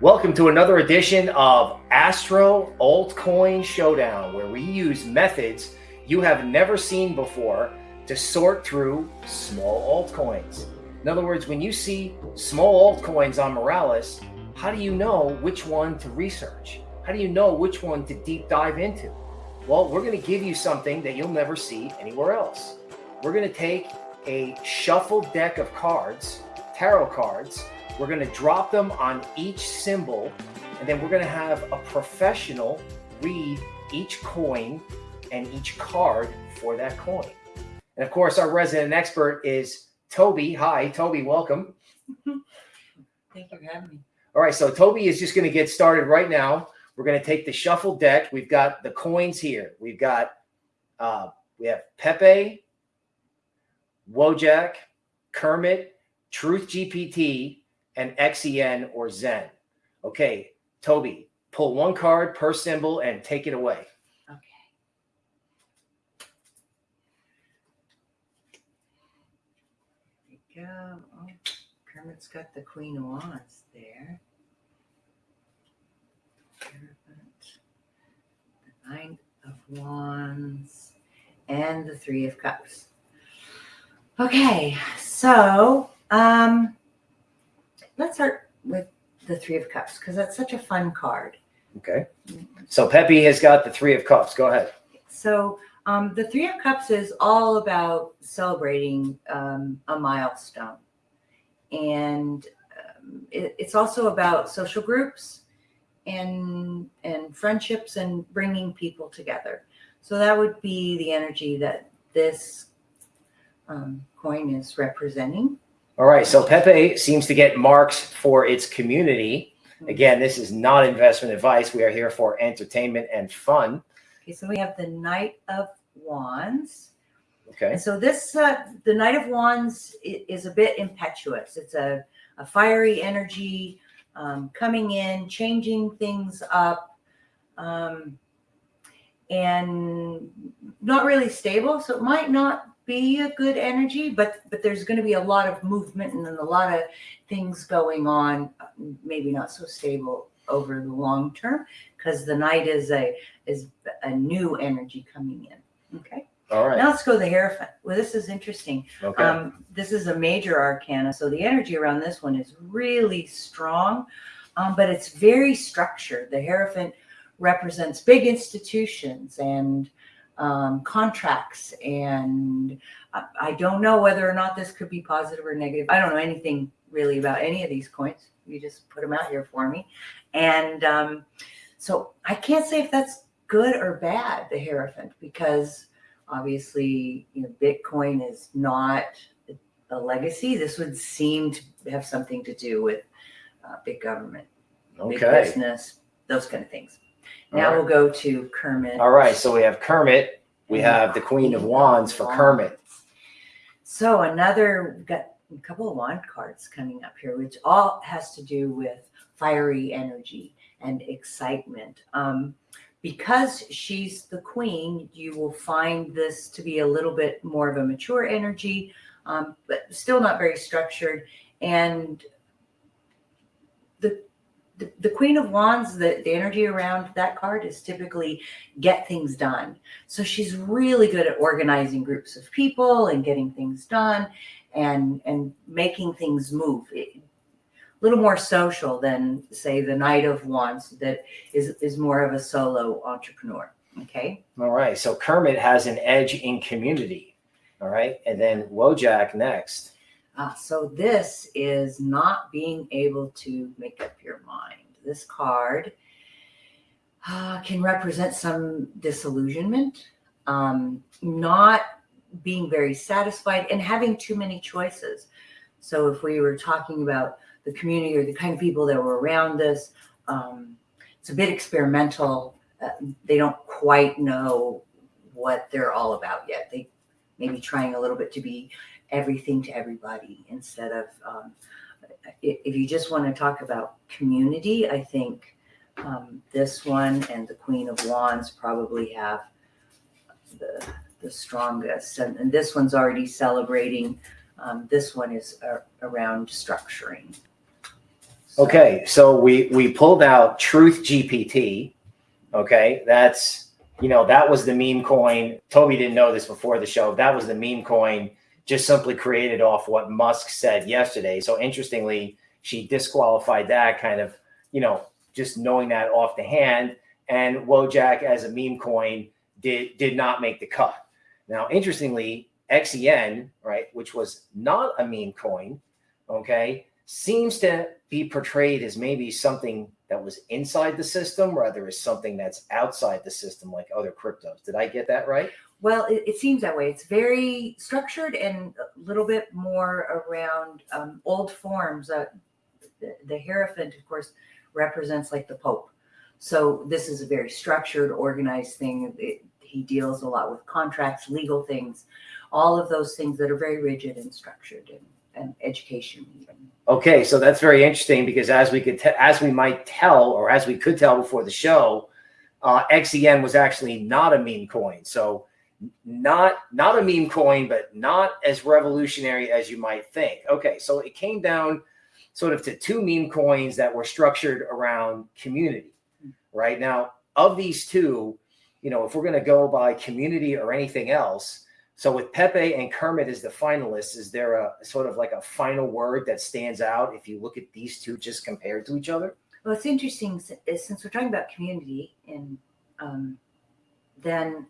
Welcome to another edition of Astro Altcoin Showdown, where we use methods you have never seen before to sort through small altcoins. In other words, when you see small altcoins on Moralis, how do you know which one to research? How do you know which one to deep dive into? Well, we're going to give you something that you'll never see anywhere else. We're going to take a shuffled deck of cards, tarot cards, we're going to drop them on each symbol, and then we're going to have a professional read each coin and each card for that coin. And of course, our resident expert is Toby. Hi, Toby, welcome. Thank you for having me. All right, so Toby is just going to get started right now. We're going to take the shuffle deck. We've got the coins here. We've got uh, we have Pepe, Wojak, Kermit, Truth GPT, and XEN or Zen. Okay, Toby, pull one card per symbol and take it away. Okay. There you go. Oh, Kermit's got the Queen of Wands there. The Nine of Wands and the Three of Cups. Okay, so um let's start with the Three of Cups because that's such a fun card. Okay. So Pepe has got the Three of Cups. Go ahead. So um, the Three of Cups is all about celebrating um, a milestone. And um, it, it's also about social groups and, and friendships and bringing people together. So that would be the energy that this um, coin is representing. All right. So Pepe seems to get marks for its community. Again, this is not investment advice. We are here for entertainment and fun. Okay, so we have the Knight of Wands. Okay. And so this, uh, the Knight of Wands is a bit impetuous. It's a, a fiery energy um, coming in, changing things up, um, and not really stable. So it might not be a good energy, but but there's going to be a lot of movement and then a lot of things going on. Maybe not so stable over the long term because the knight is a is a new energy coming in. Okay. All right. Now let's go to the Hierophant. Well, this is interesting. Okay. Um, this is a major arcana, so the energy around this one is really strong, um, but it's very structured. The Hierophant represents big institutions and um, contracts, and I, I don't know whether or not this could be positive or negative. I don't know anything really about any of these coins. You just put them out here for me, and um, so I can't say if that's good or bad. The Hierophant, because obviously you know bitcoin is not a legacy this would seem to have something to do with uh, big government big business those kind of things now right. we'll go to kermit All right. So we have Kermit. We have the Queen of Wands for Kermit. so another we've got a couple of wand cards coming up here which all has to do with fiery energy and excitement um, because she's the queen, you will find this to be a little bit more of a mature energy, um, but still not very structured. And the, the Queen of Wands, the, the energy around that card is typically get things done. So she's really good at organizing groups of people and getting things done and and making things move. A little more social than say the Knight of Wands that is is more of a solo entrepreneur. Okay. All right. So Kermit has an edge in community. All right. And then Wojak next. Uh, so this is not being able to make up your mind. This card uh, can represent some disillusionment, um, not being very satisfied, and having too many choices. So if we were talking about the community or the kind of people that were around us, um, it's a bit experimental. Uh, they don't quite know what they're all about yet. They may be trying a little bit to be everything to everybody instead of um, if you just want to talk about community i think um, this one and the queen of wands probably have the the strongest and, and this one's already celebrating um, this one is around structuring Okay, so we we pulled out Truth GPT. Okay, that's you know that was the meme coin. Toby didn't know this before the show. That was the meme coin, just simply created off what Musk said yesterday. So interestingly, she disqualified that kind of you know just knowing that off the hand. And Wojak as a meme coin did did not make the cut. Now, interestingly, XEN right, which was not a meme coin, okay, seems to be portrayed as maybe something that was inside the system rather as something that's outside the system like other cryptos. Did I get that right? Well, it, it seems that way. It's very structured and a little bit more around um, old forms. Uh, the, the Hierophant, of course, represents like the Pope. So this is a very structured, organized thing. It, he deals a lot with contracts, legal things, all of those things that are very rigid and structured and, and education even. Okay, so that's very interesting because as we could as we might tell or as we could tell before the show, uh, XEN was actually not a meme coin. So not not a meme coin, but not as revolutionary as you might think. Okay, so it came down sort of to two meme coins that were structured around community. Right now, of these two, you know, if we're going to go by community or anything else, so with Pepe and Kermit as the finalists, is there a sort of like a final word that stands out if you look at these two just compared to each other? Well, it's interesting since we're talking about community and um, then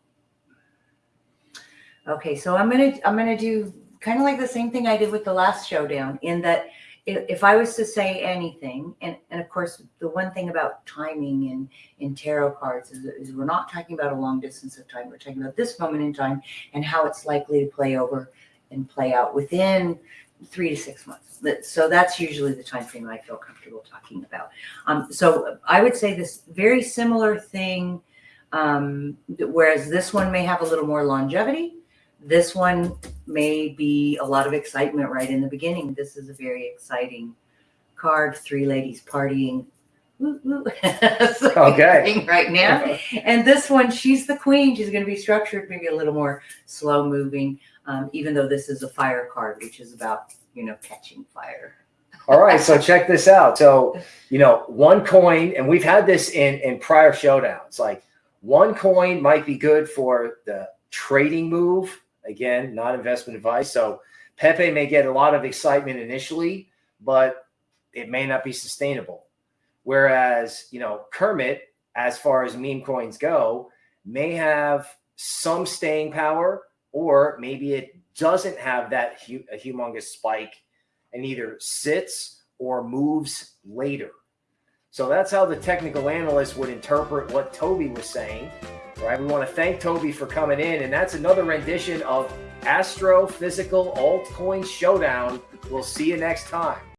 okay, so I'm gonna I'm gonna do kind of like the same thing I did with the last showdown in that if, if I was to say anything, and and of course the one thing about timing in in tarot cards is, is we're not talking about a long distance of time. We're talking about this moment in time and how it's likely to play over and play out within three to six months. So that's usually the time frame I feel comfortable talking about. Um, so I would say this very similar thing, um, whereas this one may have a little more longevity. This one may be a lot of excitement right in the beginning. This is a very exciting card. Three ladies partying. Woo, woo. Okay. Right now. And this one, she's the queen. She's going to be structured maybe a little more slow moving, um, even though this is a fire card, which is about, you know, catching fire. All right, so check this out. So, you know, one coin, and we've had this in in prior showdowns. Like one coin might be good for the trading move. Again, not investment advice. So Pepe may get a lot of excitement initially, but it may not be sustainable. Whereas, you know, Kermit, as far as meme coins go, may have some staying power, or maybe it doesn't have that hu- a humongous spike and either sits or moves later. So that's how the technical analyst would interpret what Toby was saying. Right? We want to thank Toby for coming in, and that's another rendition of Astrophysical Altcoin Showdown. We'll see you next time.